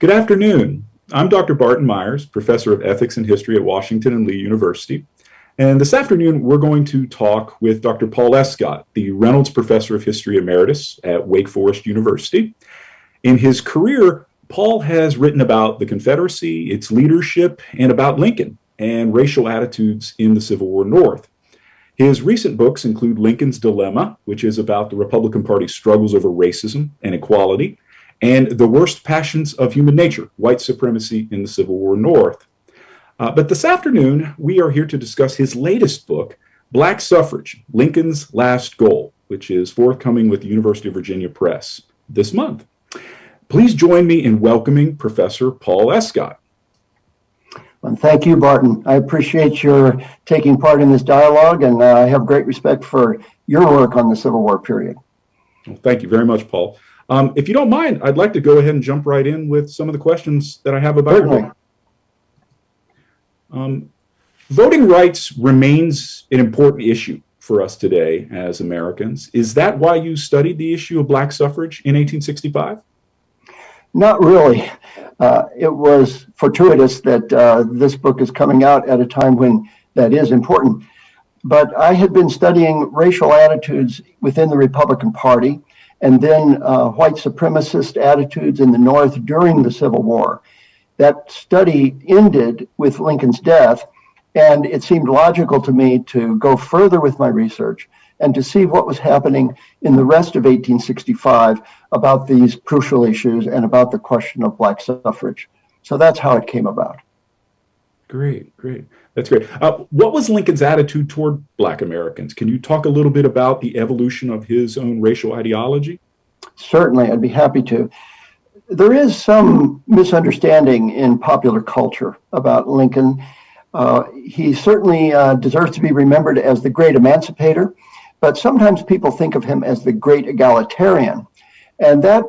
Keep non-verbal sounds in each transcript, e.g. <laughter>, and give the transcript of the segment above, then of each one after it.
Good afternoon. I'm Dr. Barton Myers, Professor of Ethics and History at Washington and Lee University. And this afternoon, we're going to talk with Dr. Paul Escott, the Reynolds Professor of History Emeritus at Wake Forest University. In his career, Paul has written about the Confederacy, its leadership, and about Lincoln and racial attitudes in the Civil War North. His recent books include Lincoln's Dilemma, which is about the Republican Party's struggles over racism and equality, and The Worst Passions of Human Nature, White Supremacy in the Civil War North. Uh, but this afternoon, we are here to discuss his latest book, Black Suffrage, Lincoln's Last Goal, which is forthcoming with the University of Virginia Press this month. Please join me in welcoming Professor Paul Escott. Well, thank you, Barton. I appreciate your taking part in this dialogue, and uh, I have great respect for your work on the Civil War period. Well, thank you very much, Paul. Um, if you don't mind, I'd like to go ahead and jump right in with some of the questions that I have about voting. um, voting rights remains an important issue for us today as Americans. Is that why you studied the issue of black suffrage in 1865? Not really. Uh, it was fortuitous that uh, this book is coming out at a time when that is important. But I had been studying racial attitudes within the Republican Party and then uh, white supremacist attitudes in the North during the Civil War. That study ended with Lincoln's death, and it seemed logical to me to go further with my research and to see what was happening in the rest of 1865 about these crucial issues and about the question of black suffrage. So that's how it came about. Great, great. That's great. Uh, what was Lincoln's attitude toward Black Americans? Can you talk a little bit about the evolution of his own racial ideology? Certainly, I'd be happy to. There is some misunderstanding in popular culture about Lincoln. Uh, he certainly uh, deserves to be remembered as the great emancipator, but sometimes people think of him as the great egalitarian. And that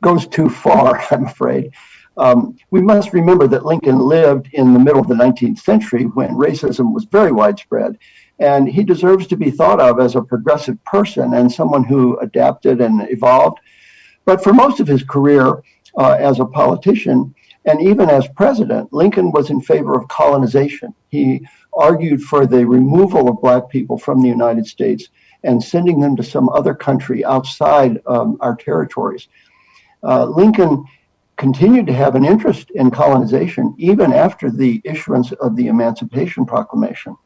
goes too far, <laughs> I'm afraid. Um, we must remember that Lincoln lived in the middle of the 19th century when racism was very widespread. And he deserves to be thought of as a progressive person and someone who adapted and evolved. But for most of his career uh, as a politician and even as president, Lincoln was in favor of colonization. He argued for the removal of Black people from the United States and sending them to some other country outside um, our territories. Uh, Lincoln continued to have an interest in colonization even after the issuance of the Emancipation Proclamation.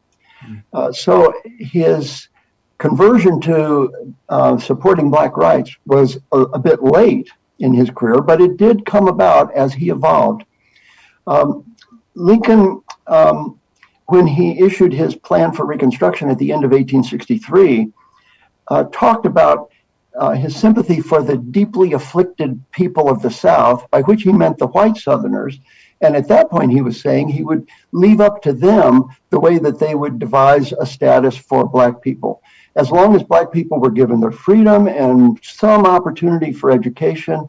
Hmm. Uh, so his conversion to uh, supporting Black rights was a, a, bit late in his career, but it did come about as he evolved. Um, Lincoln, um, when he issued his plan for Reconstruction at the end of 1863, uh, talked about uh, his sympathy for the deeply afflicted people of the South, by which he meant the white Southerners. And at that point, he was saying he would leave up to them the way that they would devise a status for Black people. As long as Black people were given their freedom and some opportunity for education,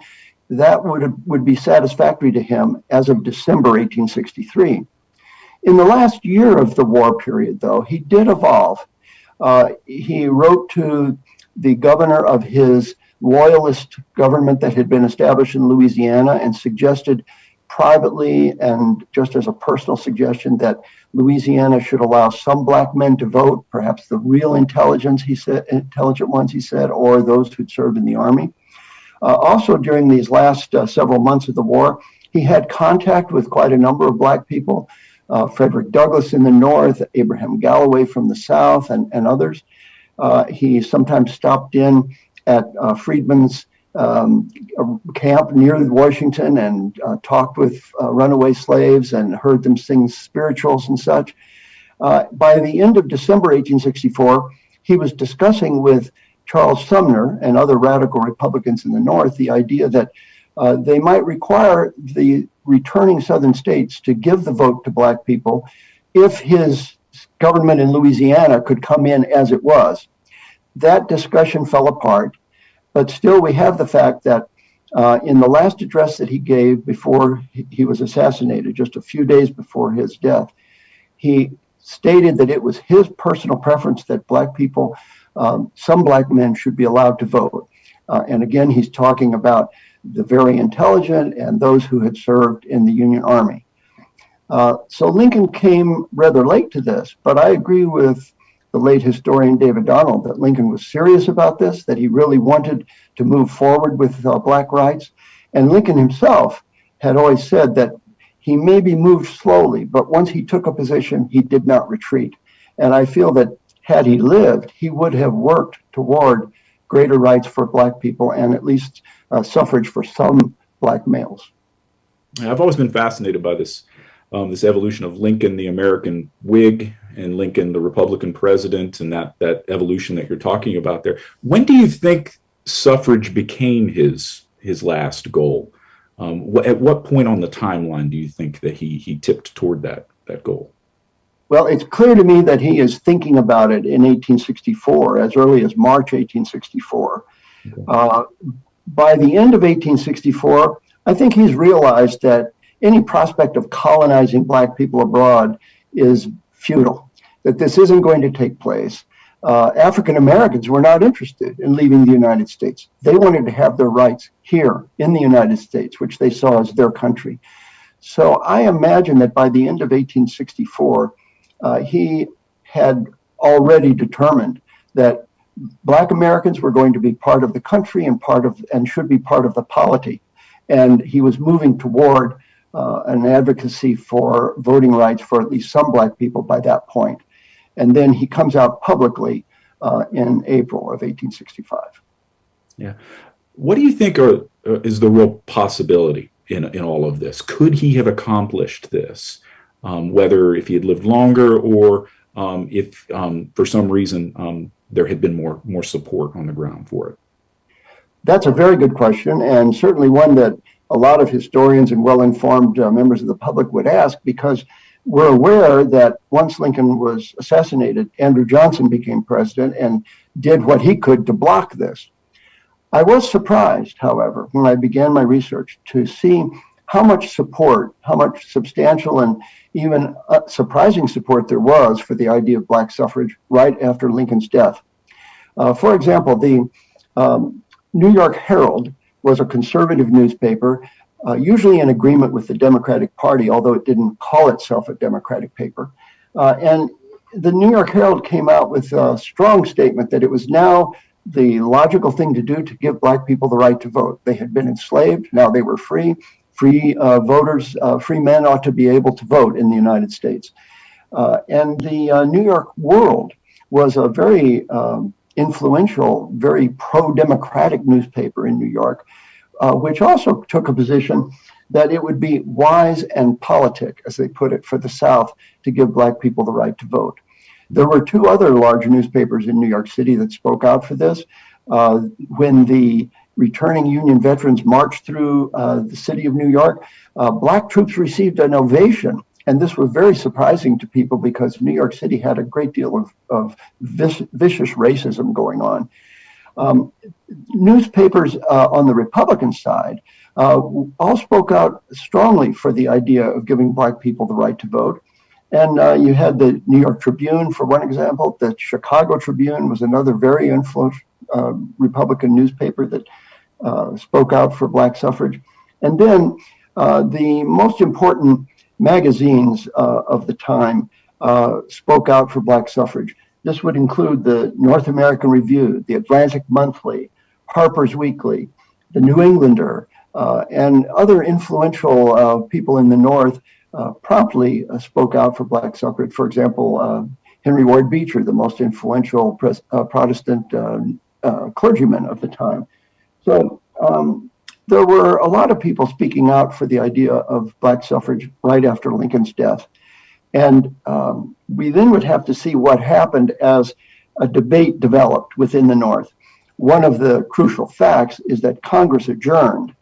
that would, would be satisfactory to him as of December 1863. In the last year of the war period, though, he did evolve. Uh, he wrote to the governor of his loyalist government that had been established in Louisiana and suggested privately and just as a personal suggestion that Louisiana should allow some black men to vote, perhaps the real intelligence he said, intelligent ones he said, or those who'd served in the army. Uh, also, during these last uh, several months of the war, he had contact with quite a number of black people, uh, Frederick Douglass in the north, Abraham Galloway from the south, and, and others. Uh, he sometimes stopped in at uh, Freedmen's um, camp near Washington and uh, talked with runaway slaves and heard them sing spirituals and such. by the end of December 1864, he was discussing with Charles Sumner and other radical Republicans in the North the idea that uh, they might require the returning Southern states to give the vote to Black people if his government in Louisiana could come in as it was. That discussion fell apart, but still we have the fact that uh, in the last address that he gave before he was assassinated, just a few days before his death, he stated that it was his personal preference that black people, um, some black men should be allowed to vote. Uh, and again, he's talking about the very intelligent, and those who had served in the Union Army. Uh, so Lincoln came rather late to this, but I agree with the late historian David Donald that Lincoln was serious about this, that he really wanted to move forward with uh, black rights. And Lincoln himself had always said that he maybe moved slowly, but once he took a position, he did not retreat. And I feel that had he lived, he would have worked toward greater rights for black people and at least uh, suffrage for some black males. I've always been fascinated by this um, this evolution of Lincoln, the American Whig, and Lincoln, the Republican president, and that that evolution that you're talking about there. When do you think suffrage became his his last goal? Um, wh at what point on the timeline do you think that he he tipped toward that that goal? Well, it's clear to me that he is thinking about it in 1864, as early as March 1864. Okay. Uh, by the end of 1864, I think he's realized that any prospect of colonizing black people abroad is futile, that this isn't going to take place. Uh, African Americans were not interested in leaving the United States. They wanted to have their rights here in the United States, which they saw as their country. So I imagine that by the end of 1864, uh, he had already determined that black Americans were going to be part of the country and part of and should be part of the polity. And he was moving toward uh, an advocacy for voting rights for at least some black people by that point. And then he comes out publicly uh, in April of 1865. Yeah. What do you think are, uh, is the real possibility in, in all of this? Could he have accomplished this? um, whether if he had lived longer or um, if um, for some reason um, there had been more more support on the ground for it? That's a very good question, and certainly one that a lot of historians and well-informed uh, members of the public would ask because we're aware that once Lincoln was assassinated, Andrew Johnson became president and did what he could to block this. I was surprised, however, when I began my research to see how much support, how much substantial and even uh, surprising support there was for the idea of black suffrage right after Lincoln's death. Uh, for example, the um, New York Herald was a conservative newspaper, uh, usually in agreement with the Democratic Party, although it didn't call itself a Democratic paper. Uh, and the New York Herald came out with a strong statement that it was now the logical thing to do to give black people the right to vote. They had been enslaved, now they were free, free uh, voters, uh, free men ought to be able to vote in the United States. Uh, and the uh, New York World was a very um, influential, very pro-democratic newspaper in New York, uh, which also took a position that it would be wise and politic, as they put it, for the South to give black people the right to vote. There were two other large newspapers in New York City that spoke out for this. Uh, when the returning Union veterans marched through uh, the city of New York, uh, black troops received an ovation. And this was very surprising to people because New York City had a great deal of, of vicious racism going on. Um, newspapers uh, on the Republican side uh, all spoke out strongly for the idea of giving black people the right to vote. And uh, you had the New York Tribune, for one example. The Chicago Tribune was another very influential uh, Republican newspaper that uh, spoke out for black suffrage. And then uh, the most important magazines uh, of the time uh, spoke out for black suffrage. This would include the North American Review, the Atlantic Monthly, Harper's Weekly, the New Englander, uh, and other influential people in the North promptly spoke out for black suffrage. For example, Henry Ward Beecher, the most influential Protestant clergyman of the time, so um, there were a lot of people speaking out for the idea of black suffrage right after Lincoln's death. And um, we then would have to see what happened as a debate developed within the North. One of the crucial facts is that Congress adjourned,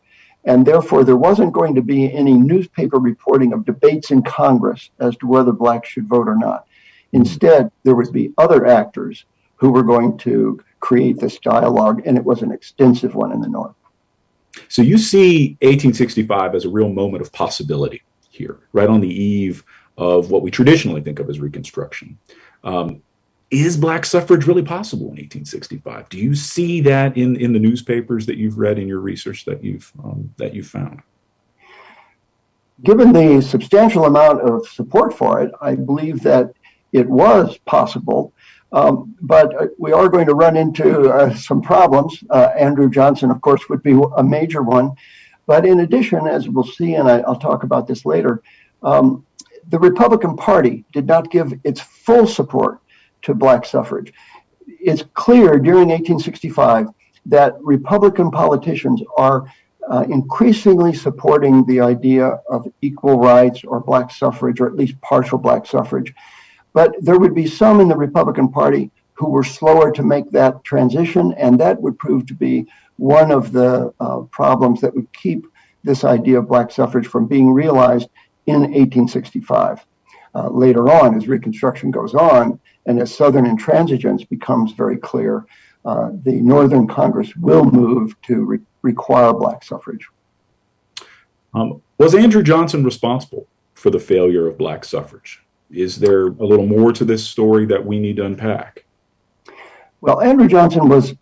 and therefore there wasn't going to be any newspaper reporting of debates in Congress as to whether blacks should vote or not. Instead, there would be other actors who were going to create this dialogue, and it was an extensive one in the North. So you see 1865 as a real moment of possibility here, right on the eve of what we traditionally think of as Reconstruction. Um, is black suffrage really possible in 1865? Do you see that in, in the newspapers that you've read in your research that you've um, that you found? Given the substantial amount of support for it, I believe that it was possible. Um, but uh, we are going to run into uh, some problems. Uh, Andrew Johnson, of course, would be a major one. But in addition, as we'll see, and I, will talk about this later, um, the Republican Party did not give its full support to black suffrage. It's clear during 1865 that Republican politicians are uh, increasingly supporting the idea of equal rights or black suffrage, or at least partial black suffrage. But there would be some in the Republican Party who were slower to make that transition, and that would prove to be one of the uh, problems that would keep this idea of black suffrage from being realized in 1865. Uh, later on, as Reconstruction goes on, and as Southern intransigence becomes very clear, uh, the Northern Congress will move to re require black suffrage. Um, was Andrew Johnson responsible for the failure of black suffrage? Is there a little more to this story that we need to unpack? Well, Andrew Johnson was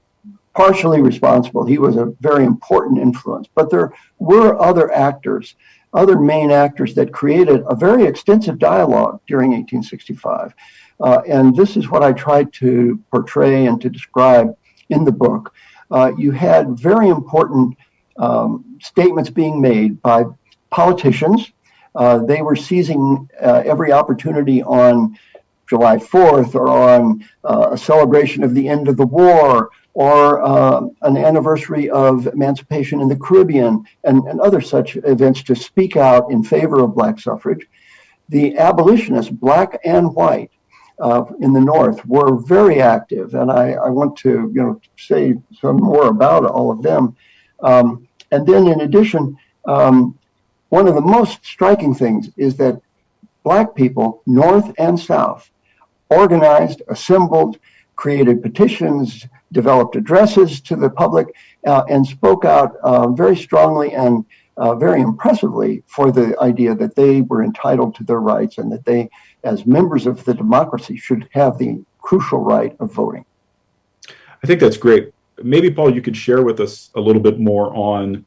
partially responsible. He was a very important influence, but there were other actors, other main actors that created a very extensive dialogue during 1865. Uh, and this is what I tried to portray and to describe in the book. Uh, you had very important um, statements being made by politicians. Uh, they were seizing uh, every opportunity on July 4th or on uh, a celebration of the end of the war or an anniversary of emancipation in the Caribbean and, and other such events to speak out in favor of black suffrage. The abolitionists, black and white, uh, in the North were very active, and I, I, want to you know say some more about all of them. Um, and then, in addition, um, one of the most striking things is that Black people, North and South, organized, assembled, created petitions, developed addresses to the public, uh, and spoke out uh, very strongly and uh, very impressively for the idea that they were entitled to their rights and that they, as members of the democracy, should have the crucial right of voting. I think that's great. Maybe, Paul, you could share with us a little bit more on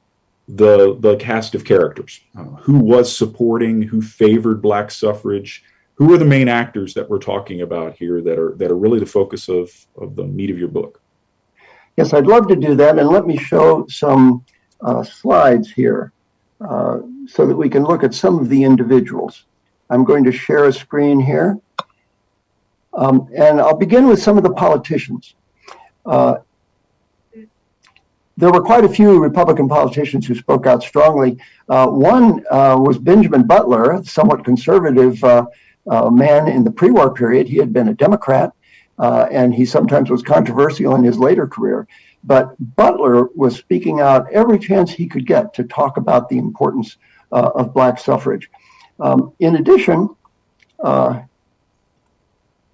the, the cast of characters. Uh, who was supporting, who favored black suffrage, who are the main actors that we're talking about here that are, that are really the focus of, of the meat of your book? Yes, I'd love to do that. And let me show some uh, slides here. Uh, so that we can look at some of the individuals. I'm going to share a screen here. Um, and I'll begin with some of the politicians. Uh, there were quite a few Republican politicians who spoke out strongly. Uh, one uh, was Benjamin Butler, somewhat conservative uh, man in the pre-war period. He had been a Democrat, and he sometimes was controversial in his later career. But Butler was speaking out every chance he could get to talk about the importance uh, of black suffrage. Um, in addition, uh,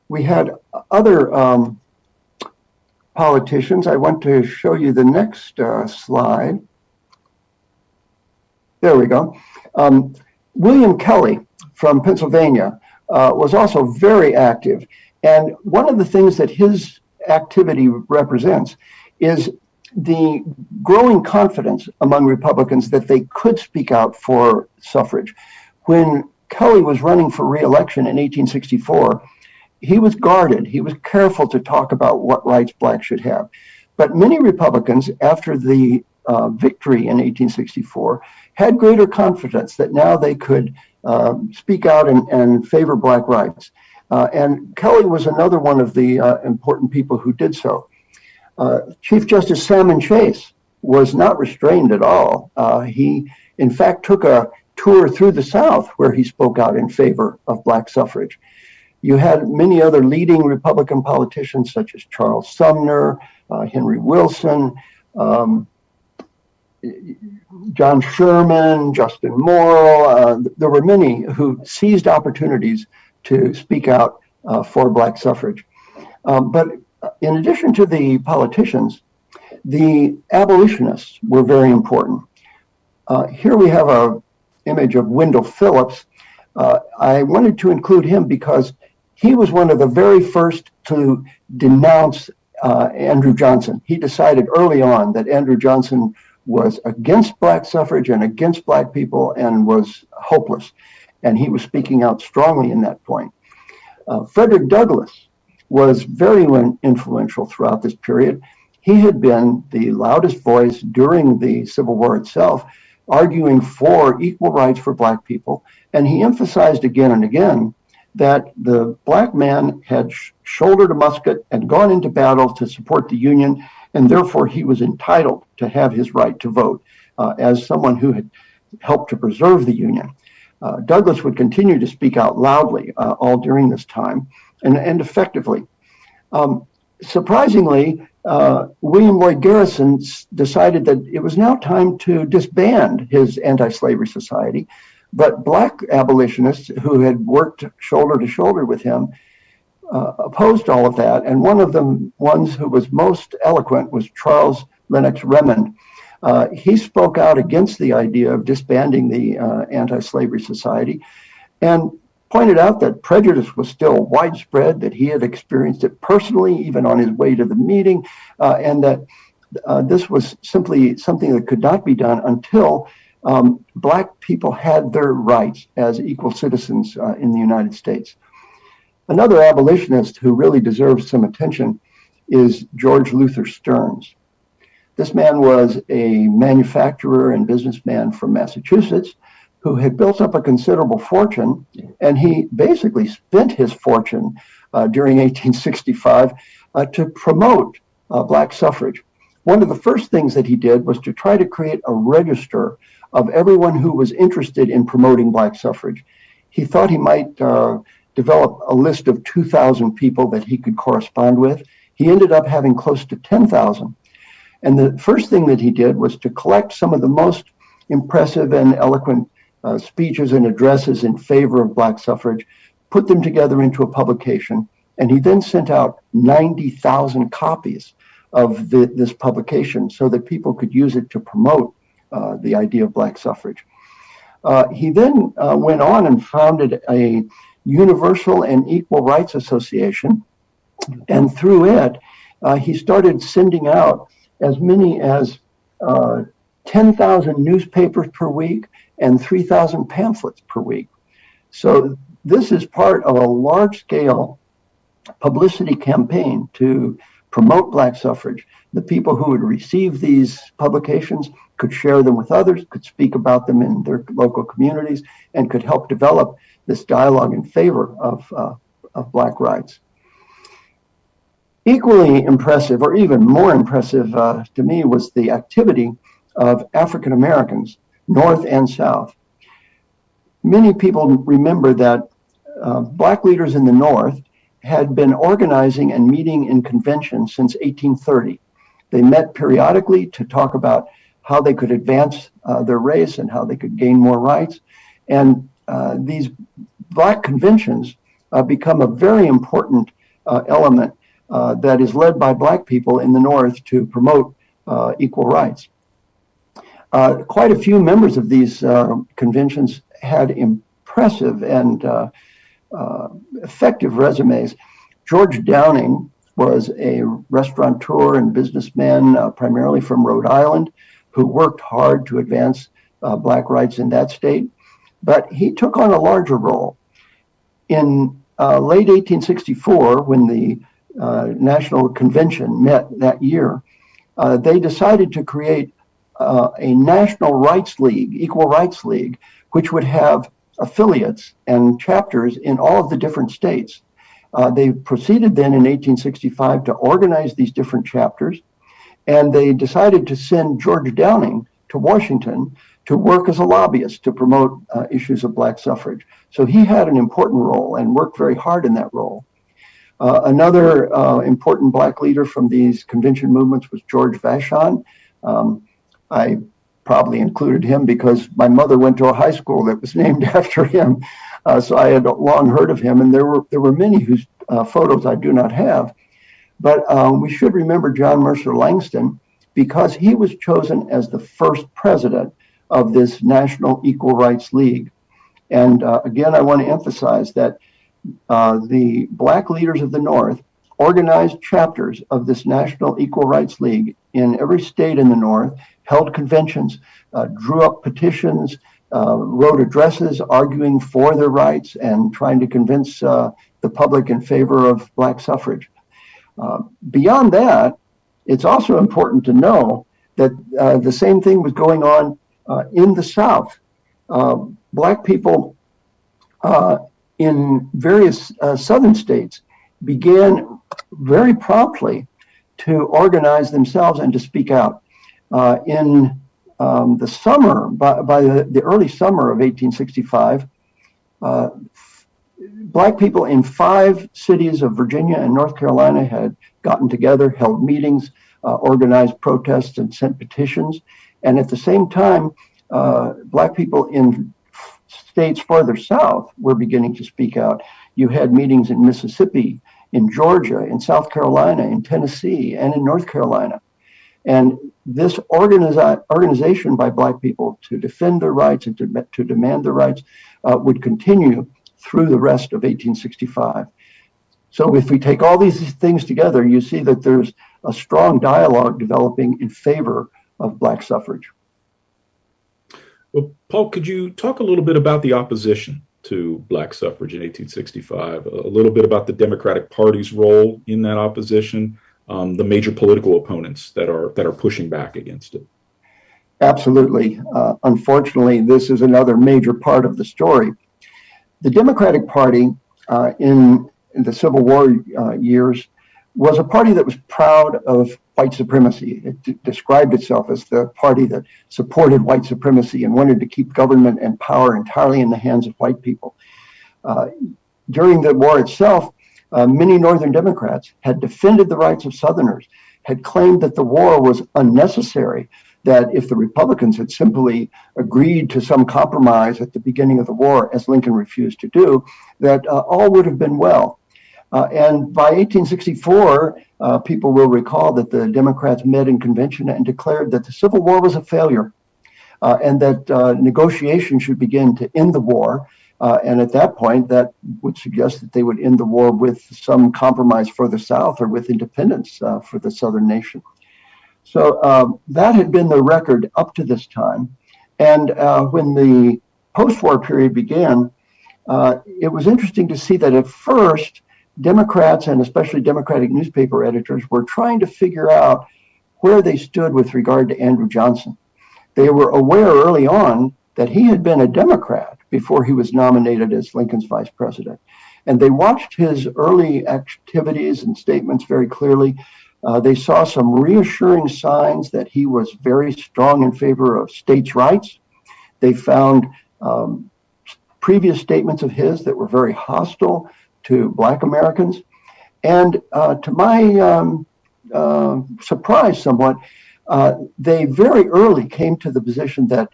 we had other um, politicians. I want to show you the next uh, slide. There we go. Um, William Kelley from Pennsylvania uh, was also very active. And one of the things that his activity represents is the growing confidence among Republicans that they could speak out for suffrage. When Kelley was running for reelection in 1864, he was guarded. He was careful to talk about what rights blacks should have. But many Republicans, after the uh, victory in 1864, had greater confidence that now they could uh, speak out and, favor black rights. Uh, and Kelley was another one of the uh, important people who did so. Chief Justice Salmon Chase was not restrained at all. He, in fact, took a tour through the South where he spoke out in favor of black suffrage. You had many other leading Republican politicians such as Charles Sumner, uh, Henry Wilson, um, John Sherman, Justin Morrill. Uh, there were many who seized opportunities to speak out uh, for black suffrage. Um, but in addition to the politicians, the abolitionists were very important. Uh, here we have a image of Wendell Phillips. Uh, I wanted to include him because he was one of the very first to denounce uh, Andrew Johnson. He decided early on that Andrew Johnson was against black suffrage and against black people and was hopeless. And he was speaking out strongly in that point. Uh, Frederick Douglass was very influential throughout this period. He had been the loudest voice during the Civil War itself, arguing for equal rights for black people. And he emphasized again and again that the black man had sh shouldered a musket and gone into battle to support the Union, and therefore he was entitled to have his right to vote uh, as someone who had helped to preserve the Union. Uh, Douglass would continue to speak out loudly uh, all during this time and, and effectively. Um, surprisingly, uh, William Lloyd Garrison decided that it was now time to disband his anti-slavery society but black abolitionists who had worked shoulder to shoulder with him uh, opposed all of that. And one of the ones who was most eloquent was Charles Lennox Remond. Uh, he spoke out against the idea of disbanding the uh, anti-slavery society and pointed out that prejudice was still widespread, that he had experienced it personally, even on his way to the meeting, uh, and that uh, this was simply something that could not be done until um, black people had their rights as equal citizens uh, in the United States. Another abolitionist who really deserves some attention is George Luther Stearns. This man was a manufacturer and businessman from Massachusetts who had built up a considerable fortune, and he basically spent his fortune uh, during 1865 uh, to promote uh, black suffrage. One of the first things that he did was to try to create a register of everyone who was interested in promoting black suffrage. He thought he might uh, develop a list of 2,000 people that he could correspond with. He ended up having close to 10,000. And the first thing that he did was to collect some of the most impressive and eloquent uh, speeches and addresses in favor of black suffrage, put them together into a publication, and he then sent out 90,000 copies of the, this publication so that people could use it to promote uh, the idea of black suffrage. Uh, he then uh, went on and founded a Universal and Equal Rights Association, and through it, uh, he started sending out as many as uh, 10,000 newspapers per week and 3,000 pamphlets per week. So this is part of a large-scale publicity campaign to promote black suffrage. The people who would receive these publications could share them with others, could speak about them in their local communities, and could help develop this dialogue in favor of, uh, of Black rights. Equally impressive, or even more impressive uh, to me, was the activity of African Americans, North and South. Many people remember that uh, Black leaders in the North had been organizing and meeting in conventions since 1830. They met periodically to talk about how they could advance uh, their race and how they could gain more rights. And uh, these black conventions uh, become a very important uh, element uh, that is led by black people in the North to promote uh, equal rights. quite a few members of these conventions had impressive and effective resumes. George Downing was a restaurateur and businessman, primarily from Rhode Island who worked hard to advance uh, black rights in that state. But he took on a larger role. In uh, late 1864, when the uh, National Convention met that year, uh, they decided to create uh, a National Rights League, Equal Rights League, which would have affiliates and chapters in all of the different states. Uh, they proceeded then in 1865 to organize these different chapters and they decided to send George Downing to Washington to work as a lobbyist to promote uh, issues of black suffrage. So he had an important role and worked very hard in that role. Uh, another uh, important black leader from these convention movements was George Vashon. Um, I probably included him because my mother went to a high school that was <laughs> named after him. Uh, so I had long heard of him, and there were there were many whose uh, photos I do not have. But um, we should remember John Mercer Langston because he was chosen as the first president of this National Equal Rights League. And uh, again, I want to emphasize that uh, the black leaders of the North organized chapters of this National Equal Rights League in every state in the North, held conventions, uh, drew up petitions, uh, wrote addresses arguing for their rights and trying to convince uh, the public in favor of black suffrage. Uh, beyond that, it's also important to know that uh, the same thing was going on uh, in the South. black people in various southern states began very promptly to organize themselves and to speak out. In um, the summer, by, by the, the, early summer of 1865, uh, black people in five cities of Virginia and North Carolina had gotten together, held meetings, uh, organized protests, and sent petitions. And at the same time, uh, black people in states farther south were beginning to speak out. You had meetings in Mississippi, in Georgia, in South Carolina, in Tennessee, and in North Carolina. And this organiza- organization by Black people to defend their rights and to, to demand their rights uh, would continue through the rest of 1865. So if we take all these things together, you see that there's a strong dialogue developing in favor of Black suffrage. Well, Paul, could you talk a little bit about the opposition to black suffrage in 1865, a little bit about the Democratic Party's role in that opposition, um, the major political opponents that are that are pushing back against it. Absolutely. Uh, unfortunately, this is another major part of the story. The Democratic Party uh, in, in, the Civil War uh, years was a party that was proud of white supremacy. It described itself as the party that supported white supremacy and wanted to keep government and power entirely in the hands of white people. Uh, during the war itself, uh, many Northern Democrats had defended the rights of Southerners, had claimed that the war was unnecessary, that if the Republicans had simply agreed to some compromise at the beginning of the war, as Lincoln refused to do, that uh, all would have been well. Uh, and by 1864, uh, people will recall that the Democrats met in convention and declared that the Civil War was a failure uh, and that uh, negotiations should begin to end the war. Uh, and at that point, that would suggest that they would end the war with some compromise for the South or with independence uh, for the Southern nation. So um, that had been the record up to this time. And when the post war period began, it was interesting to see that at first, Democrats and especially Democratic newspaper editors were trying to figure out where they stood with regard to Andrew Johnson. They were aware early on that he had been a Democrat before he was nominated as Lincoln's vice president. And they watched his early activities and statements very clearly. Uh, they saw some reassuring signs that he was very strong in favor of states' rights. They found um, previous statements of his that were very hostile to Black Americans. And uh, to my um, uh, surprise, somewhat, uh, they very early came to the position that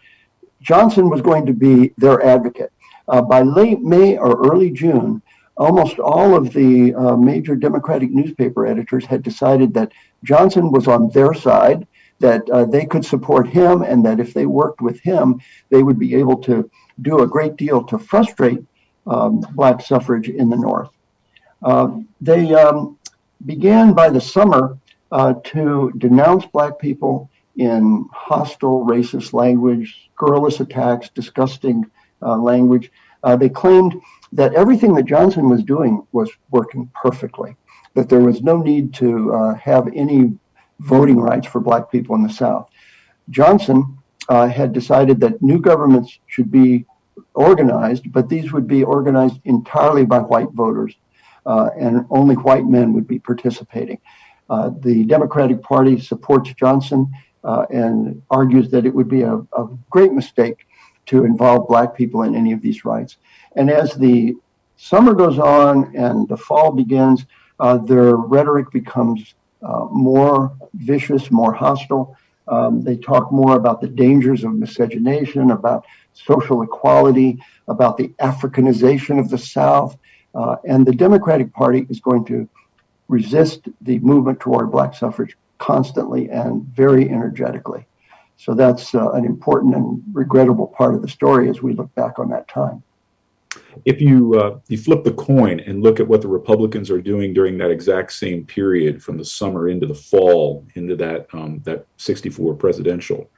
Johnson was going to be their advocate. Uh, by late May or early June, almost all of the uh, major Democratic newspaper editors had decided that Johnson was on their side, that uh, they could support him, and that if they worked with him, they would be able to do a great deal to frustrate um, black suffrage in the North. Uh, they um, began by the summer uh, to denounce black people in hostile, racist language, scurrilous attacks, disgusting uh, language. Uh, they claimed that everything that Johnson was doing was working perfectly, that there was no need to uh, have any voting rights for black people in the South. Johnson uh, had decided that new governments should be organized, but these would be organized entirely by white voters, uh, and only white men would be participating. Uh, the Democratic Party supports Johnson uh, and argues that it would be a, a, great mistake to involve black people in any of these rights. And as the summer goes on and the fall begins, uh, their rhetoric becomes uh, more vicious, more hostile. Um, they talk more about the dangers of miscegenation, about social equality, about the Africanization of the South. Uh, and the Democratic Party is going to resist the movement toward black suffrage constantly and very energetically. So that's uh, an important and regrettable part of the story as we look back on that time. If you uh, you flip the coin and look at what the Republicans are doing during that exact same period, from the summer into the fall, into that um, that 64 presidential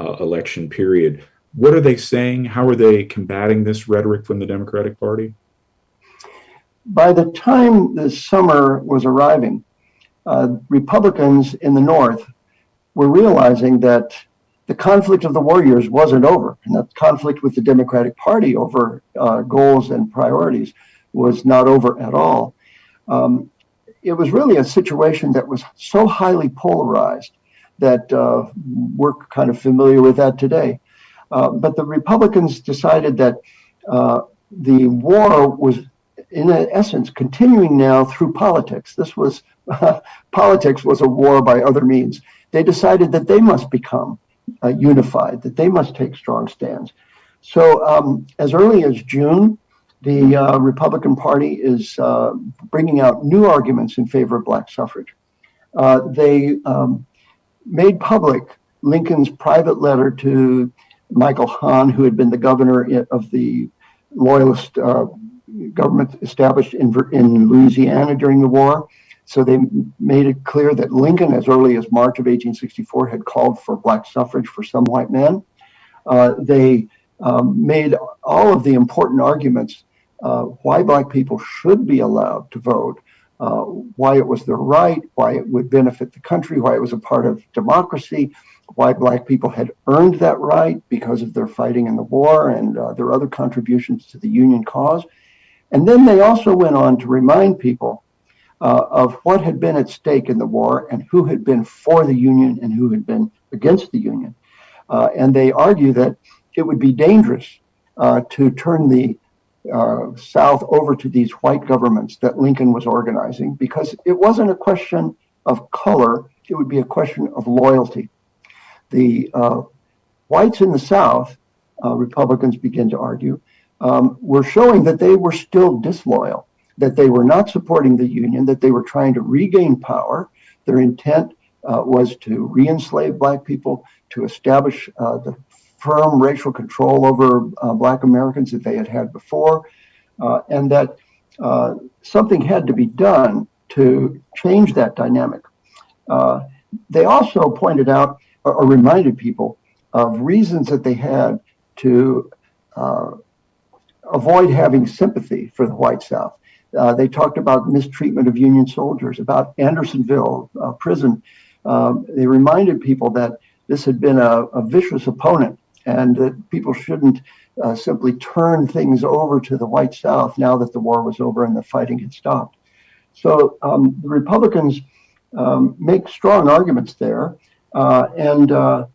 uh, election period, what are they saying? How are they combating this rhetoric from the Democratic Party? By the time the summer was arriving, uh, Republicans in the North were realizing that the conflict of the warriors wasn't over, and that conflict with the Democratic Party over uh, goals and priorities was not over at all. Um, it was really a situation that was so highly polarized that uh, we're kind of familiar with that today. Uh, but the Republicans decided that uh, the war was, in essence, continuing now through politics. This was <laughs> politics was a war by other means. They decided that they must become uh, unified, that they must take strong stands. So um, as early as June, the uh, Republican Party is uh, bringing out new arguments in favor of black suffrage. Uh, they um, made public Lincoln's private letter to Michael Hahn, who had been the governor of the Loyalist uh, government established in, in Louisiana during the war. So they made it clear that Lincoln, as early as March of 1864, had called for black suffrage for some white men. Uh, they um, made all of the important arguments uh, why black people should be allowed to vote, uh, why it was their right, why it would benefit the country, why it was a part of democracy, why black people had earned that right because of their fighting in the war and uh, their other contributions to the Union cause. And then they also went on to remind people uh, of what had been at stake in the war and who had been for the Union and who had been against the Union. Uh, and they argue that it would be dangerous uh, to turn the uh, South over to these white governments that Lincoln was organizing because it wasn't a question of color, it would be a question of loyalty. The uh, whites in the South, uh, Republicans begin to argue, um, were showing that they were still disloyal that they were not supporting the Union, that they were trying to regain power. Their intent uh, was to re enslave Black people, to establish uh, the firm racial control over uh, Black Americans that they had had before, uh, and that uh, something had to be done to change that dynamic. Uh, they also pointed out or, reminded people of reasons that they had to avoid having sympathy for the white South. Uh, they talked about mistreatment of Union soldiers, about Andersonville uh, prison. Um, they reminded people that this had been a, a vicious opponent and that people shouldn't uh, simply turn things over to the white South now that the war was over and the fighting had stopped. So um, the Republicans um, make strong arguments there. Uh, and uh,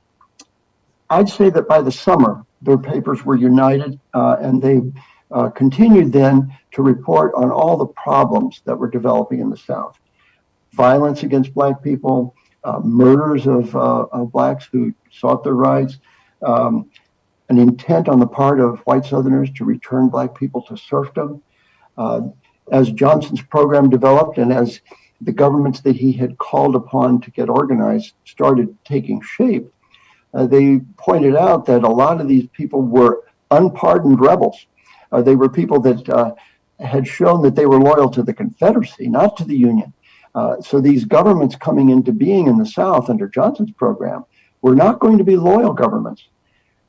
I'd say that by the summer, their papers were united uh, and they uh, continued then to report on all the problems that were developing in the South. Violence against Black people, uh, murders of, uh, of Blacks who sought their rights, um, an intent on the part of white Southerners to return Black people to serfdom. Uh, as Johnson's program developed and as the governments that he had called upon to get organized started taking shape, uh, they pointed out that a lot of these people were unpardoned rebels uh, they were people that uh, had shown that they were loyal to the Confederacy, not to the Union. Uh, so these governments coming into being in the South under Johnson's program were not going to be loyal governments.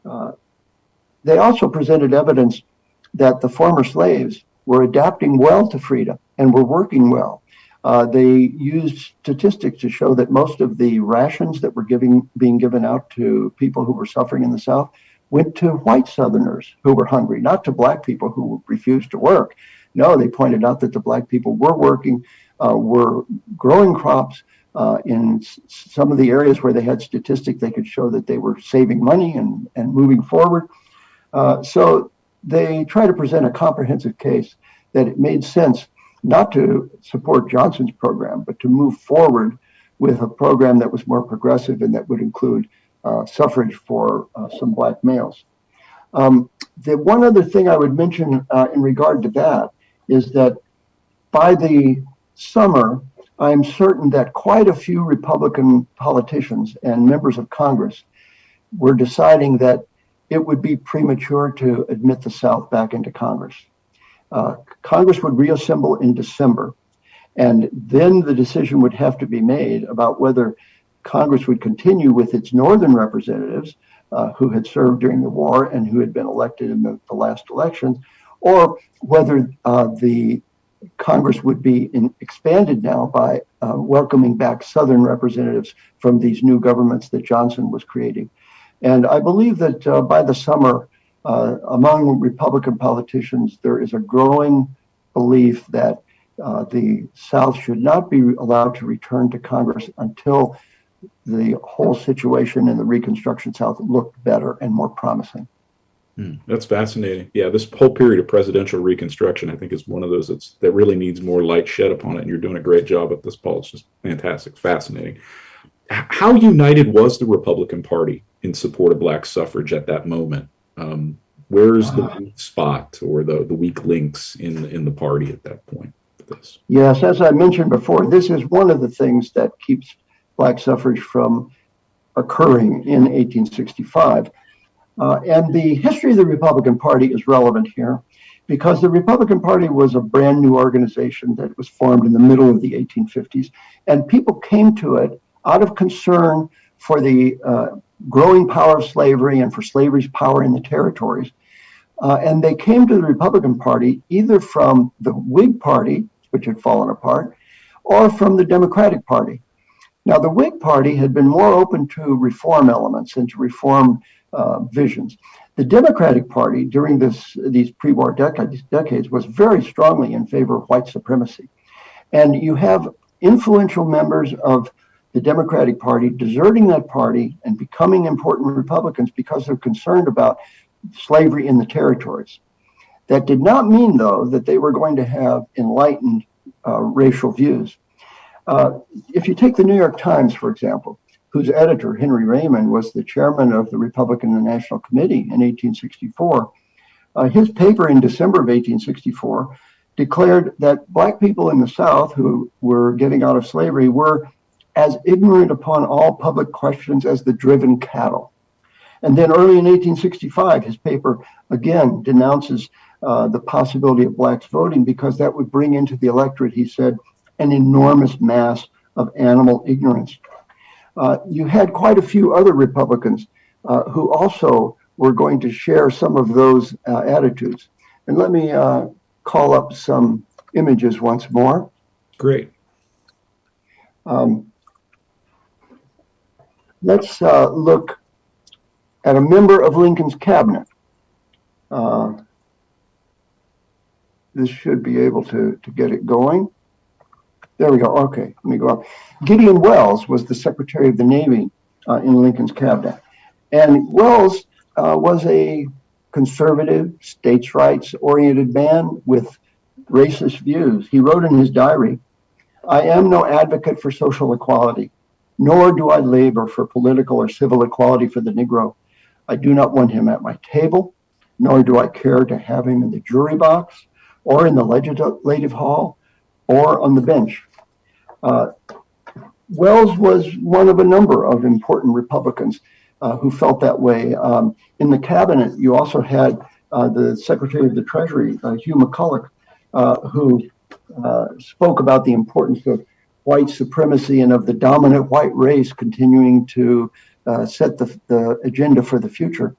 Uh, they also presented evidence that the former slaves were adapting well to freedom and were working well. Uh, they used statistics to show that most of the rations that were giving, being given out to people who were suffering in the South went to white Southerners who were hungry, not to black people who refused to work. No, they pointed out that the black people were working, uh, were growing crops. Uh, in some of the areas where they had statistics, they could show that they were saving money and, and moving forward. Uh, so they try to present a comprehensive case that it made sense not to support Johnson's program, but to move forward with a program that was more progressive and that would include suffrage for uh, some black males. Um, the one other thing I would mention uh, in regard to that is that by the summer, I'm certain that quite a few Republican politicians and members of Congress were deciding that it would be premature to admit the South back into Congress. Uh, Congress would reassemble in December, and then the decision would have to be made about whether Congress would continue with its northern representatives uh, who had served during the war and who had been elected in the, the last elections, or whether uh, the Congress would be in, expanded now by uh, welcoming back Southern representatives from these new governments that Johnson was creating. And I believe that uh, by the summer, uh, among Republican politicians, there is a growing belief that uh, the South should not be allowed to return to Congress until the whole situation in the Reconstruction South looked better and more promising. Hmm, that's fascinating. Yeah, this whole period of presidential reconstruction, I think, is one of those that's, that really needs more light shed upon it. And you're doing a great job at this, Paul. It's just fantastic, fascinating. How united was the Republican Party in support of black suffrage at that moment? Um, where's the uh, spot or the, the weak links in in the party at that point? This? Yes, as I mentioned before, this is one of the things that keeps black suffrage from occurring in 1865. Uh, and the history of the Republican Party is relevant here because the Republican Party was a brand new organization that was formed in the middle of the 1850s, and people came to it out of concern for the uh, growing power of slavery and for slavery's power in the territories. Uh, and they came to the Republican Party either from the Whig Party, which had fallen apart, or from the Democratic Party. Now, the Whig Party had been more open to reform elements and to reform uh, visions. The Democratic Party during this these pre-war decades, decades was very strongly in favor of white supremacy, and you have influential members of the Democratic Party deserting that party and becoming important Republicans because they're concerned about slavery in the territories. That did not mean, though, that they were going to have enlightened uh, racial views. Uh, if you take the New York Times, for example, whose editor, Henry Raymond, was the chairman of the Republican National Committee in 1864. Uh, his paper in December of 1864 declared that black people in the South who were getting out of slavery were as ignorant upon all public questions as the driven cattle. And then early in 1865, his paper again denounces uh, the possibility of blacks voting because that would bring into the electorate, he said, an enormous mass of animal ignorance. Uh, you had quite a few other Republicans uh, who also were going to share some of those uh, attitudes. And let me uh, call up some images once more. Great. Um, let's uh, look at a member of Lincoln's cabinet. this should be able to, to get it going. There we go. Okay, let me go up. Gideon Welles was the Secretary of the Navy uh, in Lincoln's cabinet. And Welles uh, was a conservative, states' rights oriented man with racist views. He wrote in his diary I am no advocate for social equality, nor do I labor for political or civil equality for the Negro. I do not want him at my table, nor do I care to have him in the jury box or in the legislative hall or on the bench. Uh, Welles was one of a number of important Republicans uh, who felt that way. Um, in the cabinet, you also had uh, the Secretary of the Treasury, uh, Hugh McCulloch, uh, who uh, spoke about the importance of white supremacy and of the dominant white race continuing to set the, the, agenda for the future.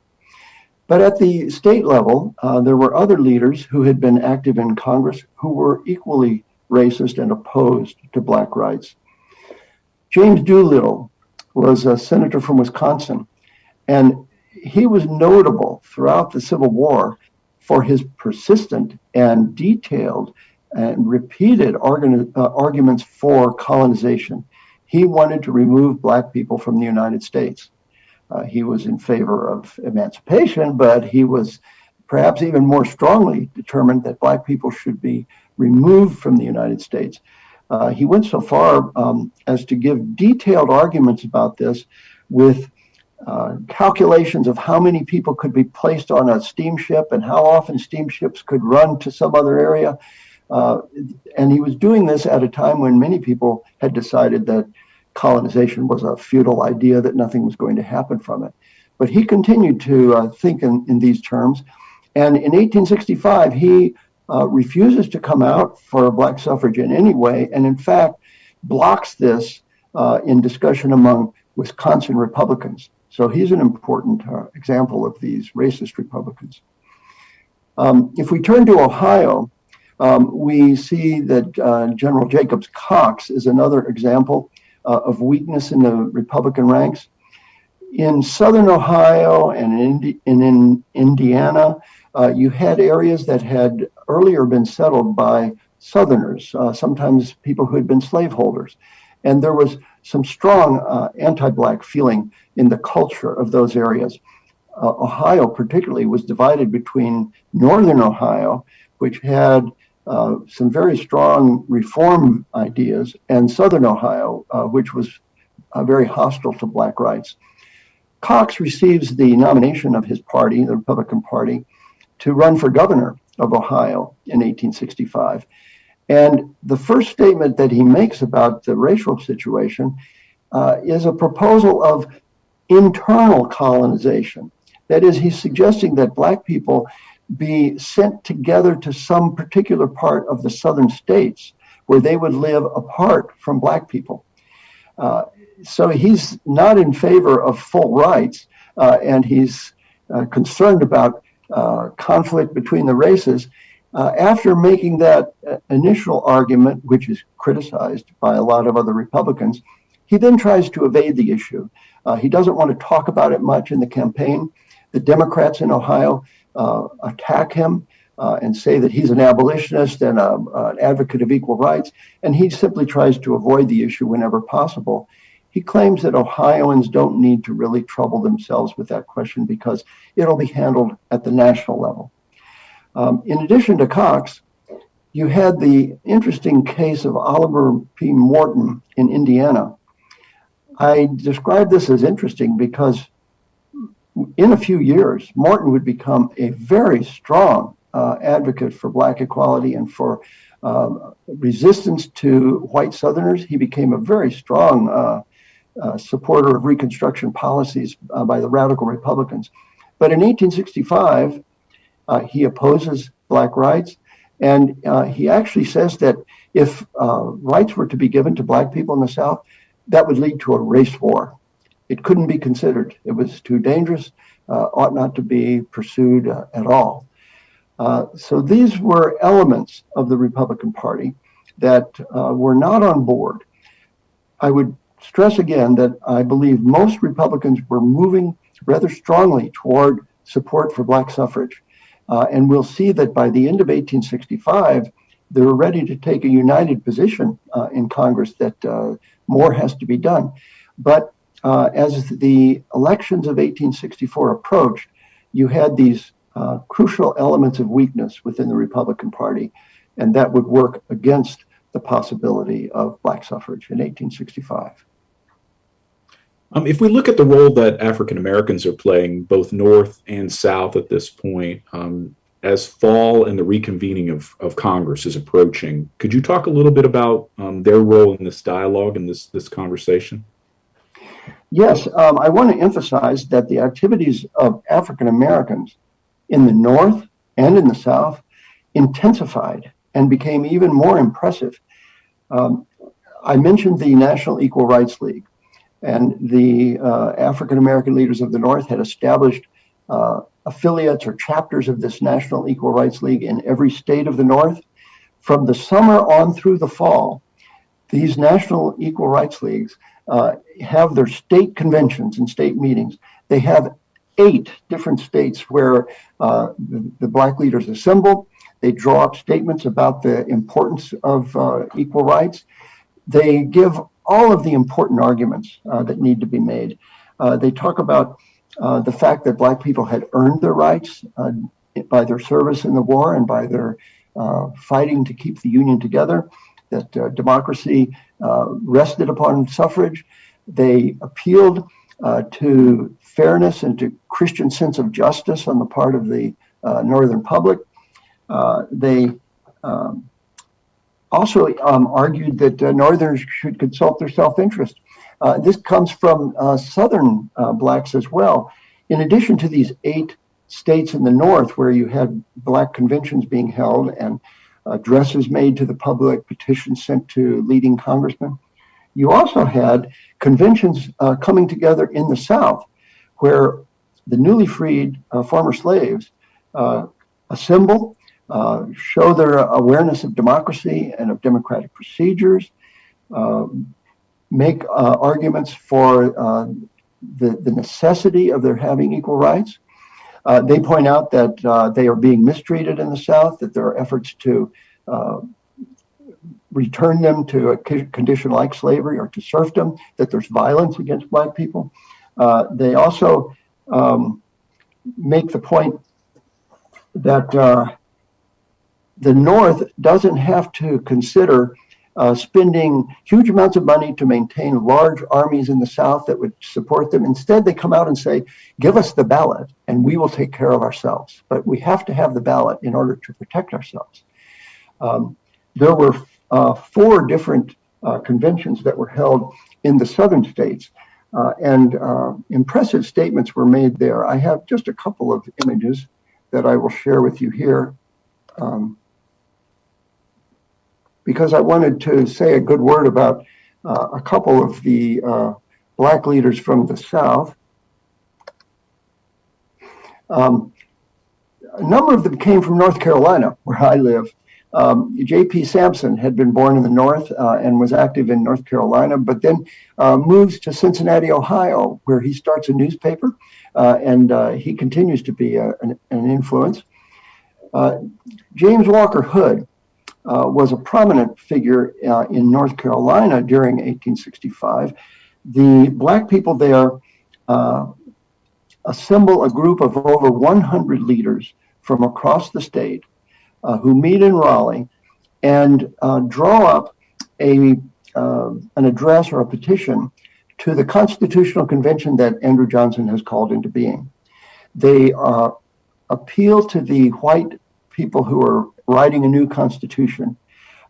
But at the state level, there were other leaders who had been active in Congress who were equally racist and opposed to black rights. James Doolittle was a senator from Wisconsin, and he was notable throughout the Civil War for his persistent and detailed and repeated uh, arguments for colonization. He wanted to remove black people from the United States. Uh, he was in favor of emancipation, but he was perhaps even more strongly determined that black people should be removed from the United States. Uh, he went so far um, as to give detailed arguments about this with uh, calculations of how many people could be placed on a steamship and how often steamships could run to some other area. Uh, and he was doing this at a time when many people had decided that colonization was a futile idea, that nothing was going to happen from it. But he continued to think in, these terms. And in 1865, he refuses to come out for black suffrage in any way, and in fact blocks this uh, in discussion among Wisconsin Republicans. So he's an important uh, example of these racist Republicans. Um, if we turn to Ohio, um, we see that uh, General Jacobs Cox is another example uh, of weakness in the Republican ranks. In southern Ohio and in, in, in Indiana, uh, you had areas that had earlier been settled by Southerners, uh, sometimes people who had been slaveholders. And there was some strong uh, anti Black feeling in the culture of those areas. Uh, Ohio, particularly, was divided between northern Ohio, which had uh, some very strong reform ideas, and southern Ohio, uh, which was uh, very hostile to Black rights. Cox receives the nomination of his party, the Republican Party, to run for governor of Ohio in 1865. And the first statement that he makes about the racial situation uh, is a proposal of internal colonization. That is, he's suggesting that Black people be sent together to some particular part of the southern states where they would live apart from Black people. Uh, so he's not in favor of full rights, uh, and he's uh, concerned about uh, conflict between the races. Uh, after making that initial argument, which is criticized by a lot of other Republicans, he then tries to evade the issue. Uh, he doesn't want to talk about it much in the campaign. The Democrats in Ohio uh, attack him uh, and say that he's an abolitionist and a, an advocate of equal rights, and he simply tries to avoid the issue whenever possible. He claims that Ohioans don't need to really trouble themselves with that question because it'll be handled at the national level. Um, in addition to Cox, you had the interesting case of Oliver P. Morton in Indiana. I describe this as interesting because in a few years, Morton would become a very strong uh, advocate for Black equality and for uh, resistance to white Southerners. He became a very strong uh, supporter of Reconstruction policies uh, by the radical Republicans. But in 1865, uh, he opposes black rights. And uh, he actually says that if uh, rights were to be given to black people in the South, that would lead to a race war. It couldn't be considered. It was too dangerous, ought not to be pursued at all. So these were elements of the Republican Party that were not on board. I would stress again that I believe most Republicans were moving rather strongly toward support for black suffrage. Uh, and we'll see that by the end of 1865, they're ready to take a united position uh, in Congress that uh, more has to be done. But uh, as the elections of 1864 approached, you had these uh, crucial elements of weakness within the Republican Party, and that would work against the possibility of black suffrage in 1865. Um, if we look at the role that African Americans are playing, both North and South at this point, um, as fall and the reconvening of, of Congress is approaching, could you talk a little bit about um, their role in this dialogue and this, this conversation? Yes, um, I want to emphasize that the activities of African Americans in the North and in the South intensified and became even more impressive. Um, I mentioned the National Equal Rights League. And the uh, African American leaders of the North had established uh, affiliates or chapters of this National Equal Rights League in every state of the North. From the summer on through the fall, these National Equal Rights Leagues uh, have their state conventions and state meetings. They have eight different states where uh, the, the, black leaders assemble. They draw up statements about the importance of uh, equal rights. They give all of the important arguments uh, that need to be made. Uh, they talk about uh, the fact that Black people had earned their rights uh, by their service in the war and by their uh, fighting to keep the Union together, that uh, democracy rested upon suffrage. They appealed to fairness and to Christian sense of justice on the part of the Northern public. they um, also um, argued that uh, Northerners should consult their self-interest. Uh, this comes from uh, Southern uh, blacks as well. In addition to these eight states in the North where you had black conventions being held and addresses made to the public, petitions sent to leading congressmen. You also had conventions uh, coming together in the South where the newly freed uh, former slaves assemble, uh, show their awareness of democracy and of democratic procedures, um, make uh, arguments for uh, the, the necessity of their having equal rights. Uh, they point out that uh, they are being mistreated in the South, that there are efforts to uh, return them to a condition like slavery or to serfdom, that there's violence against Black people. They also um, make the point that the North doesn't have to consider uh, spending huge amounts of money to maintain large armies in the South that would support them. Instead, they come out and say, give us the ballot and we will take care of ourselves. But we have to have the ballot in order to protect ourselves. Um, there were uh, four different uh, conventions that were held in the southern states. Uh, and uh, impressive statements were made there. I have just a couple of images that I will share with you here. Um, because I wanted to say a good word about uh, a couple of the uh, black leaders from the South. Um, a number of them came from North Carolina, where I live. Um, J.P. Sampson had been born in the North uh, and was active in North Carolina, but then uh, moves to Cincinnati, Ohio, where he starts a newspaper, uh, and uh, he continues to be a, an, an, influence. James Walker Hood uh, was a prominent figure uh, in North Carolina during 1865. The black people there uh, assemble a group of over 100 leaders from across the state uh, who meet in Raleigh and uh, draw up a uh, an address or a petition to the Constitutional Convention that Andrew Johnson has called into being. They appeal to the white people who are writing a new constitution,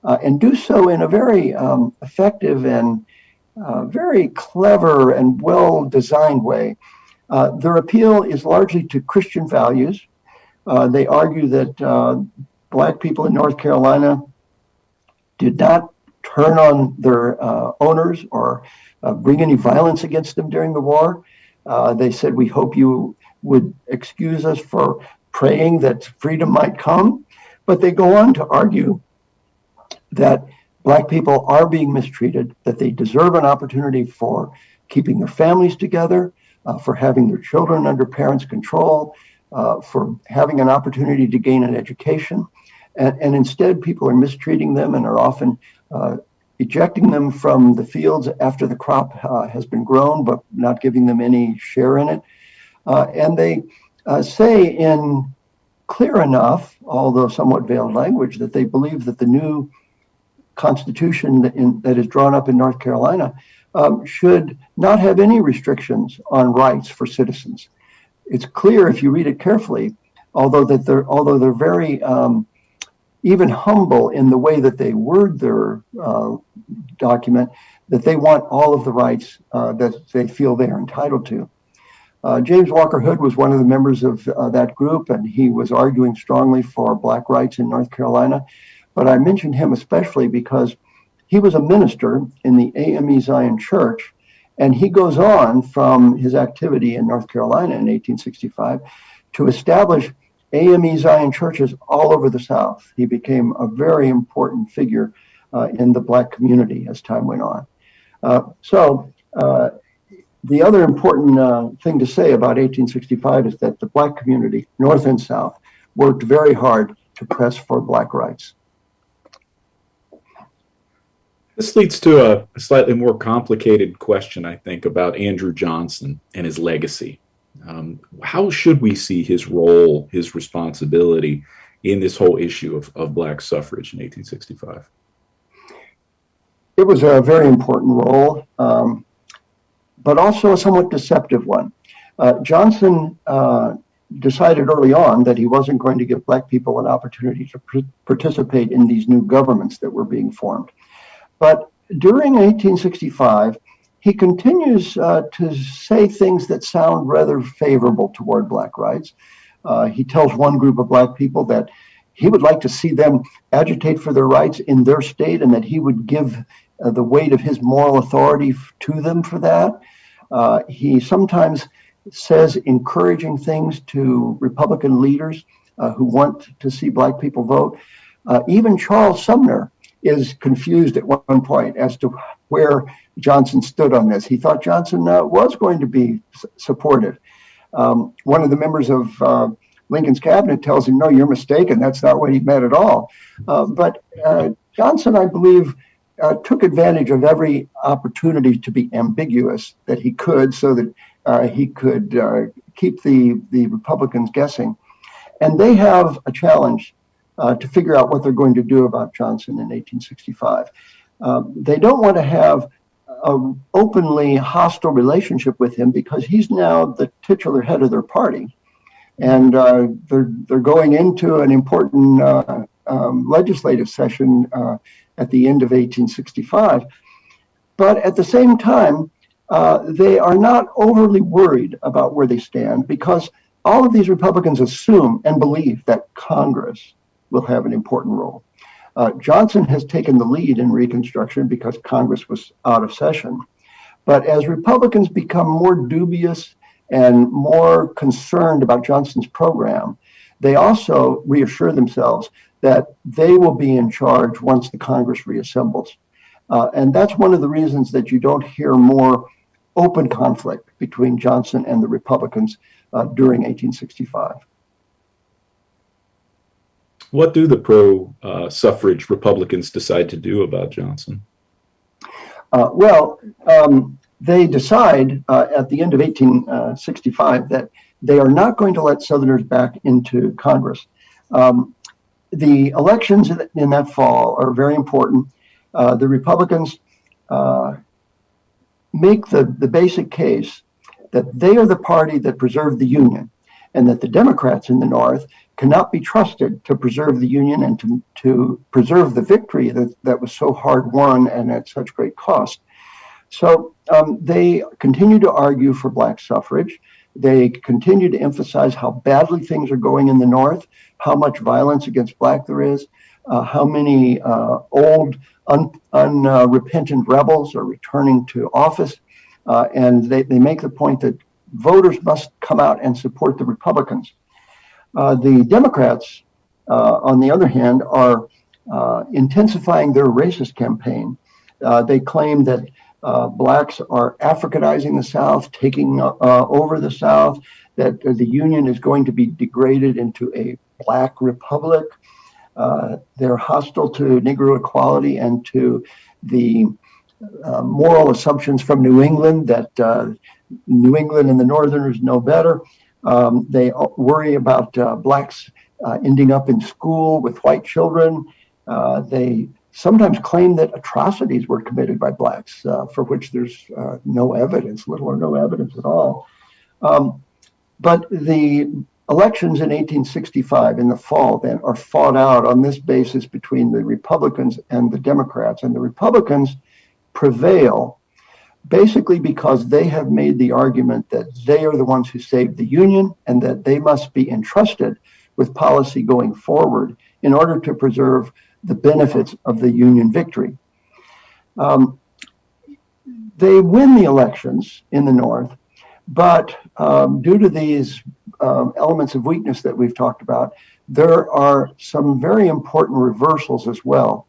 uh, and do so in a very um, effective and uh, very clever and well designed way. Uh, their appeal is largely to Christian values. Uh, they argue that uh, Black people in North Carolina did not turn on their uh, owners or bring any violence against them during the war. they said, We hope you would excuse us for praying that freedom might come. But they go on to argue that Black people are being mistreated, that they deserve an opportunity for keeping their families together, uh, for having their children under parents' control, uh, for having an opportunity to gain an education. And, and, instead, people are mistreating them and are often uh, ejecting them from the fields after the crop uh, has been grown, but not giving them any share in it. Uh, and they uh, say in clear enough, although somewhat veiled language, that they believe that the new constitution that, in, that is drawn up in North Carolina um, should not have any restrictions on rights for citizens. It's clear if you read it carefully, although that they're although they're very um, even humble in the way that they word their uh, document, that they want all of the rights uh, that they feel they are entitled to. Uh, James Walker Hood was one of the members of uh, that group, and he was arguing strongly for black rights in North Carolina. But I mentioned him especially because he was a minister in the AME Zion Church, and he goes on from his activity in North Carolina in 1865 to establish AME Zion churches all over the South. He became a very important figure uh, in the black community as time went on. Uh, so uh, the other important uh, thing to say about 1865 is that the Black community, North and South, worked very hard to press for Black rights. This leads to a, a slightly more complicated question, I think, about Andrew Johnson and his legacy. Um, how should we see his role, his responsibility in this whole issue of, of Black suffrage in 1865? It was a very important role. Um, but also a somewhat deceptive one. Uh, Johnson uh, decided early on that he wasn't going to give Black people an opportunity to pr- participate in these new governments that were being formed. But during 1865, he continues uh, to say things that sound rather favorable toward Black rights. Uh, he tells one group of black people that he would like to see them agitate for their rights in their state and that he would give uh, the weight of his moral authority to them for that. Uh, he sometimes says encouraging things to Republican leaders uh, who want to see black people vote. Uh, even Charles Sumner is confused at one point as to where Johnson stood on this. He thought Johnson uh, was going to be supportive. Um, one of the members of uh, Lincoln's cabinet tells him, no, you're mistaken. That's not what he meant at all. But Johnson, I believe, uh, took advantage of every opportunity to be ambiguous that he could so that uh, he could uh, keep the, the Republicans guessing. And they have a challenge uh, to figure out what they're going to do about Johnson in 1865. Um, they don't want to have an openly hostile relationship with him because he's now the titular head of their party and uh, they're they're going into an important uh, um, legislative session at the end of 1865. But at the same time, uh, they are not overly worried about where they stand because all of these Republicans assume and believe that Congress will have an important role. Uh, Johnson has taken the lead in Reconstruction because Congress was out of session. But as Republicans become more dubious and more concerned about Johnson's program, they also reassure themselves that they will be in charge once the Congress reassembles. Uh, and that's one of the reasons that you don't hear more open conflict between Johnson and the Republicans uh, during 1865. What do the pro uh, suffrage Republicans decide to do about Johnson? Uh, well, um, they decide uh, at the end of 1865 that they are not going to let Southerners back into Congress. Um, the elections in that fall are very important. Uh, the Republicans uh, make the, the basic case that they are the party that preserved the Union and that the Democrats in the North cannot be trusted to preserve the Union and to, to preserve the victory that, that was so hard won and at such great cost. So um, they continue to argue for black suffrage. They continue to emphasize how badly things are going in the North, how much violence against black there is, uh, how many uh, old, unrepentant un, uh, rebels are returning to office. Uh, and they, they make the point that voters must come out and support the Republicans. Uh, the Democrats, uh, on the other hand, are intensifying their racist campaign. they claim that blacks are Africanizing the South, taking over the South, that the Union is going to be degraded into a black republic. Uh, they're hostile to Negro equality and to the uh, moral assumptions from New England that uh, New England and the Northerners know better. Um, they worry about uh, blacks ending up in school with white children. they sometimes claim that atrocities were committed by blacks uh, for which there's uh, no evidence, little or no evidence at all. Um, but the elections in 1865 in the fall then are fought out on this basis between the Republicans and the Democrats. And the Republicans prevail basically because they have made the argument that they are the ones who saved the Union and that they must be entrusted with policy going forward in order to preserve the benefits of the Union victory. Um, they win the elections in the North, but um, due to these um, elements of weakness that we've talked about, there are some very important reversals as well.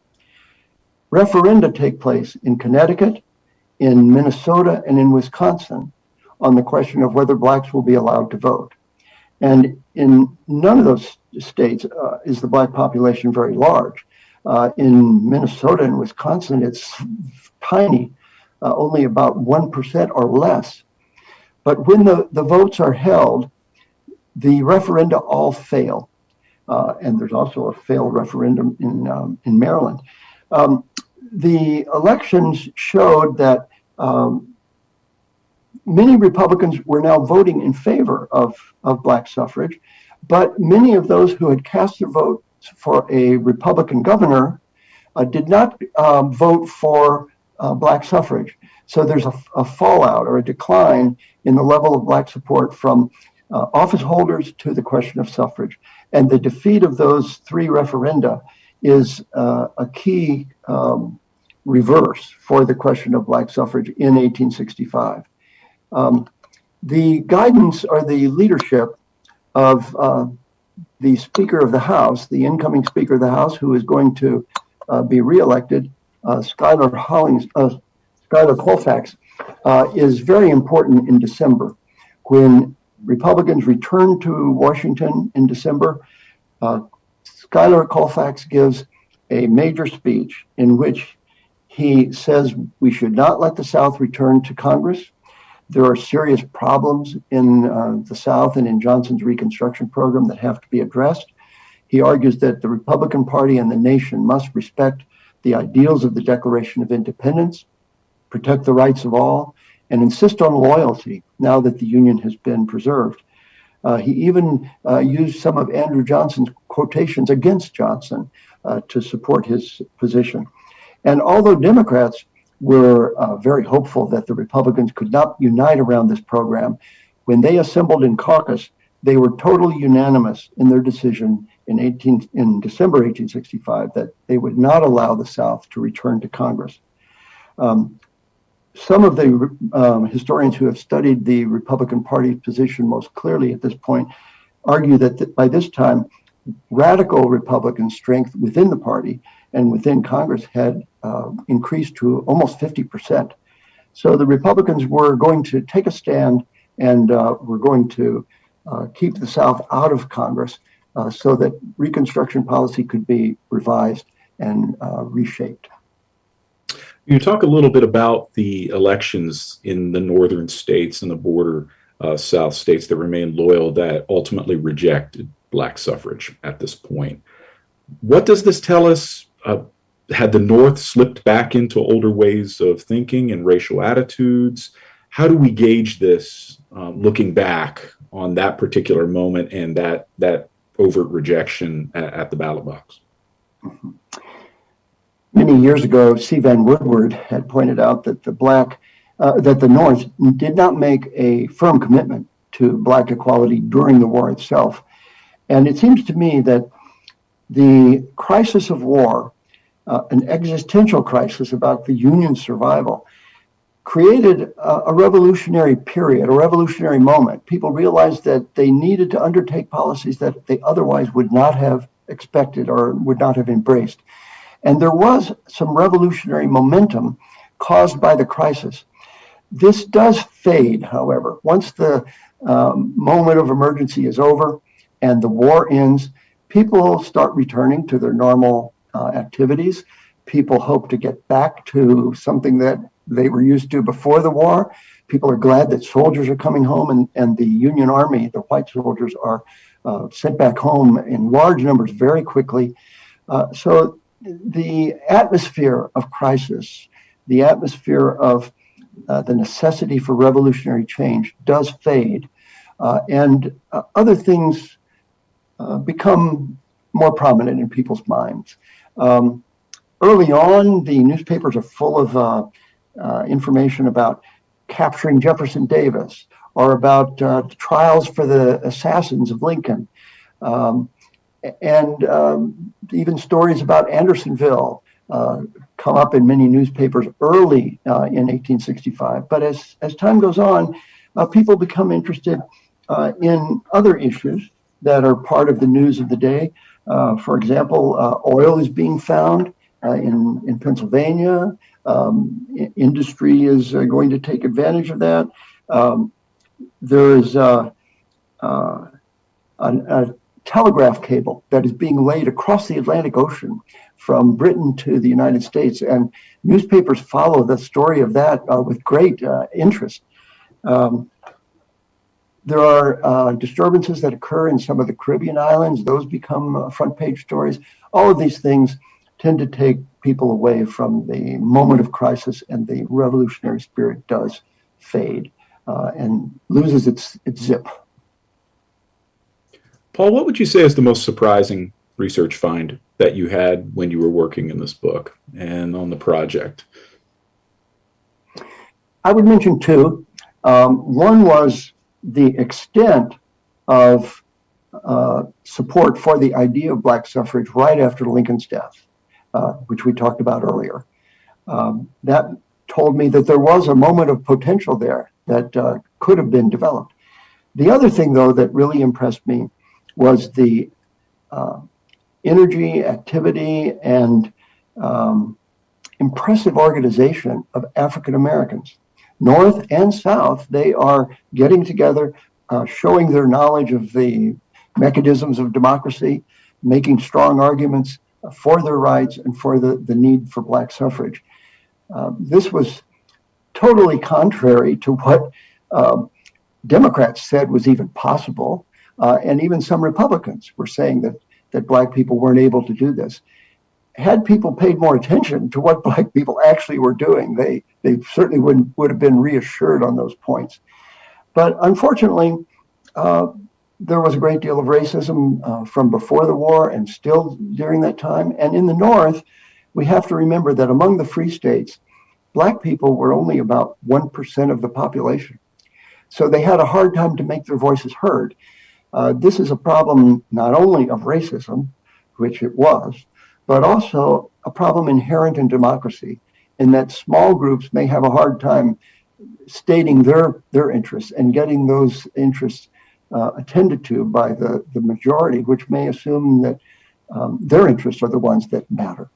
Referenda take place in Connecticut, in Minnesota, and in Wisconsin on the question of whether blacks will be allowed to vote. And in none of those states uh, is the black population very large. Uh, in Minnesota and Wisconsin, it's tiny, uh, only about 1% or less. But when the, the votes are held, the referenda all fail. Uh, and there's also a failed referendum in, um, in Maryland. Um, the elections showed that um, many Republicans were now voting in favor of, of black suffrage, but many of those who had cast their votes for a Republican governor uh, did not um, vote for uh, black suffrage. So there's a, a, fallout or a decline in the level of black support from uh, office holders to the question of suffrage. And the defeat of those three referenda is uh, a key um, reverse for the question of black suffrage in 1865. Um, the guidance or the leadership of uh, the Speaker of the House, the incoming Speaker of the House, who is going to uh, be reelected, uh, Schuyler Hollings, uh, Schuyler Colfax, uh, is very important in December. When Republicans return to Washington in December, uh, Schuyler Colfax gives a major speech in which he says we should not let the South return to Congress. There are serious problems in uh, the South and in Johnson's Reconstruction program that have to be addressed. He argues that the Republican Party and the nation must respect the ideals of the Declaration of Independence, protect the rights of all, and insist on loyalty now that the Union has been preserved. Uh, he even uh, used some of Andrew Johnson's quotations against Johnson uh, to support his position. And although Democrats were uh, very hopeful that the Republicans could not unite around this program, when they assembled in caucus, they were totally unanimous in their decision in 18 in December 1865 that they would not allow the South to return to Congress. Um, some of the um, historians who have studied the Republican Party position most clearly at this point argue that th- by this time, radical Republican strength within the party and within Congress had uh, increased to almost 50%. So the Republicans were going to take a stand and uh, were going to uh, keep the South out of Congress uh, so that Reconstruction policy could be revised and uh, reshaped. You talk a little bit about the elections in the northern states and the border uh, South states that remained loyal that ultimately rejected black suffrage at this point. What does this tell us? Uh, had the North slipped back into older ways of thinking and racial attitudes? How do we gauge this um, looking back on that particular moment and that that overt rejection at, at the ballot box? Mm-hmm. Many years ago, C. Vann Woodward had pointed out that the black uh, that the North did not make a firm commitment to black equality during the war itself. And it seems to me that the crisis of war, uh, an existential crisis about the Union's survival, created a, a, revolutionary period, a revolutionary moment. People realized that they needed to undertake policies that they otherwise would not have expected or would not have embraced. And there was some revolutionary momentum caused by the crisis. This does fade, however. Once the um, moment of emergency is over and the war ends, people start returning to their normal uh, activities. People hope to get back to something that they were used to before the war. People are glad that soldiers are coming home and, and the Union Army, the white soldiers, are uh, sent back home in large numbers very quickly. Uh, so the atmosphere of crisis, the atmosphere of uh, the necessity for revolutionary change does fade, uh, and uh, other things uh, become more prominent in people's minds. Um, early on, the newspapers are full of uh, information about capturing Jefferson Davis or about trials for the assassins of Lincoln. Um, and um, even stories about Andersonville uh, come up in many newspapers early uh, in 1865. But as, as time goes on, uh, people become interested uh, in other issues that are part of the news of the day. Uh, for example, uh, oil is being found in, in Pennsylvania. Um, industry is going to take advantage of that. Um, there is a, a, a telegraph cable that is being laid across the Atlantic Ocean from Britain to the United States. And newspapers follow the story of that uh, with great uh, interest. Um, there are uh, disturbances that occur in some of the Caribbean islands, those become uh, front page stories. All of these things tend to take people away from the moment of crisis, and the revolutionary spirit does fade uh, and loses its, its zip. Paul, what would you say is the most surprising research find that you had when you were working in this book and on the project? I would mention two. Um, one was the extent of uh, support for the idea of black suffrage right after Lincoln's death, uh, which we talked about earlier. Um, that told me that there was a moment of potential there that uh, could have been developed. The other thing, though, that really impressed me was the uh, energy, activity, and um, impressive organization of African Americans. North and South, they are getting together, uh, showing their knowledge of the mechanisms of democracy, making strong arguments for their rights and for the, the need for Black suffrage. Uh, this was totally contrary to what um, Democrats said was even possible. Uh, and even some Republicans were saying that, that Black people weren't able to do this. Had people paid more attention to what <laughs> Black people actually were doing, they, they certainly would, would have been reassured on those points. But unfortunately, uh, there was a great deal of racism uh, from before the war and still during that time. And in the North, we have to remember that among the free states, Black people were only about 1% of the population. So they had a hard time to make their voices heard. Uh, this is a problem not only of racism, which it was, but also a problem inherent in democracy in that small groups may have a hard time stating their, their interests and getting those interests uh, attended to by the, the majority, which may assume that um, their interests are the ones that matter.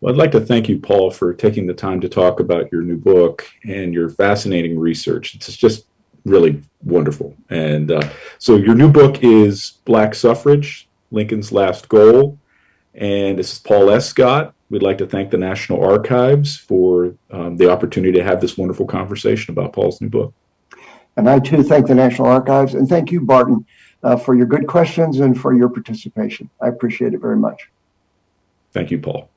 Well, I'd like to thank you, Paul, for taking the time to talk about your new book and your fascinating research. It's just really wonderful. And uh, so your new book is Black Suffrage, Lincoln's Last Goal. And this is Paul Escott. We'd like to thank the National Archives for um, the opportunity to have this wonderful conversation about Paul's new book. And I too thank the National Archives and thank you, Barton, uh, for your good questions and for your participation. I appreciate it very much. Thank you, Paul.